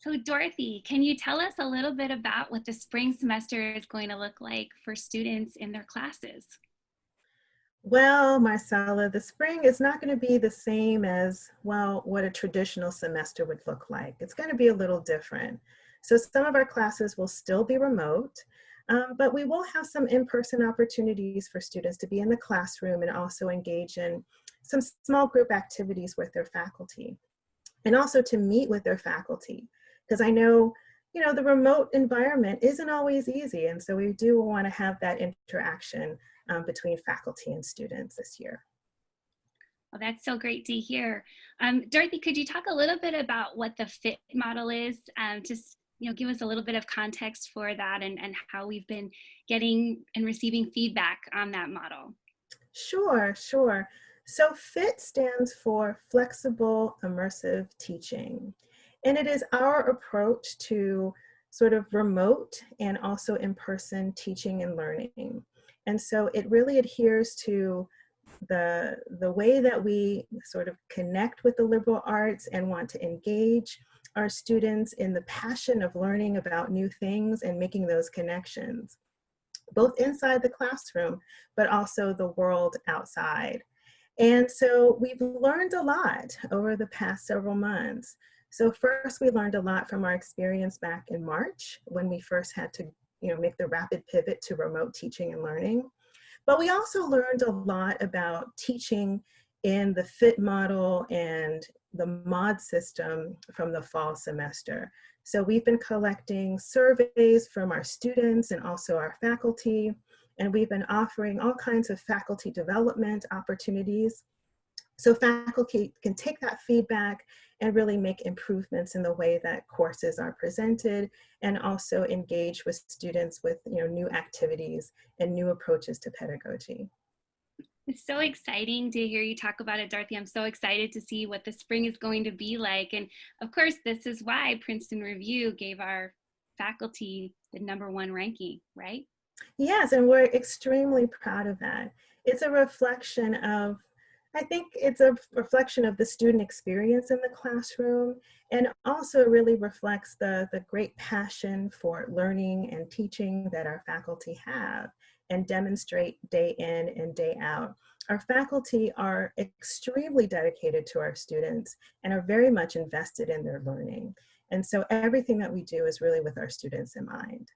So Dorothy, can you tell us a little bit about what the spring semester is going to look like for students in their classes? Well, Marcella, the spring is not going to be the same as, well, what a traditional semester would look like. It's going to be a little different. So some of our classes will still be remote, um, but we will have some in-person opportunities for students to be in the classroom and also engage in some small group activities with their faculty and also to meet with their faculty. Because I know, you know, the remote environment isn't always easy. And so we do want to have that interaction um, between faculty and students this year. Well, that's so great to hear. Um, Dorothy, could you talk a little bit about what the FIT model is? Um, just you know, give us a little bit of context for that and, and how we've been getting and receiving feedback on that model. Sure, sure. So FIT stands for Flexible Immersive Teaching. And it is our approach to sort of remote and also in-person teaching and learning. And so it really adheres to the, the way that we sort of connect with the liberal arts and want to engage our students in the passion of learning about new things and making those connections, both inside the classroom, but also the world outside. And so we've learned a lot over the past several months. So first we learned a lot from our experience back in March when we first had to you know, make the rapid pivot to remote teaching and learning. But we also learned a lot about teaching in the FIT model and the MOD system from the fall semester. So we've been collecting surveys from our students and also our faculty, and we've been offering all kinds of faculty development opportunities so faculty can take that feedback and really make improvements in the way that courses are presented and also engage with students with you know, new activities and new approaches to pedagogy. It's so exciting to hear you talk about it, Dorothy. I'm so excited to see what the spring is going to be like. And of course, this is why Princeton Review gave our faculty the number one ranking, right? Yes, and we're extremely proud of that. It's a reflection of I think it's a reflection of the student experience in the classroom and also really reflects the, the great passion for learning and teaching that our faculty have and demonstrate day in and day out. Our faculty are extremely dedicated to our students and are very much invested in their learning. And so everything that we do is really with our students in mind.